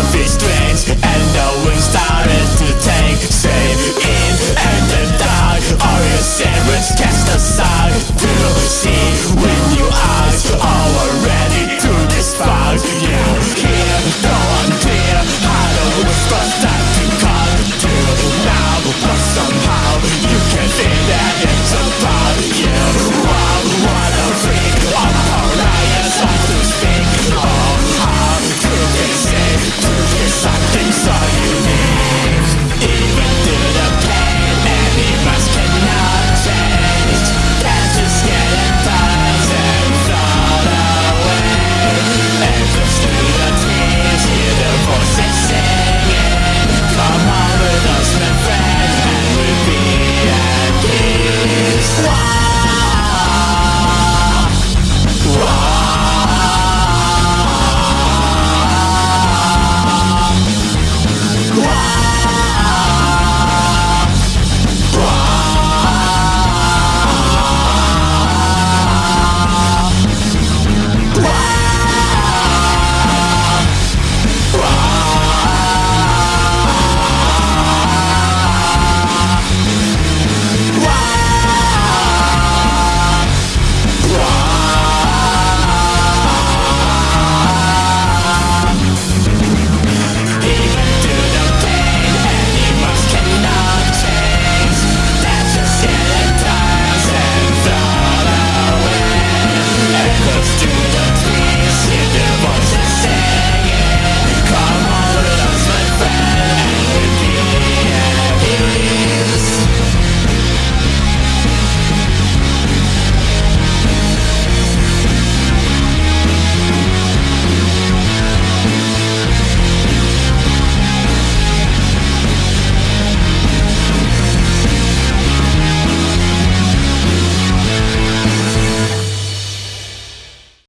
Iron Fist and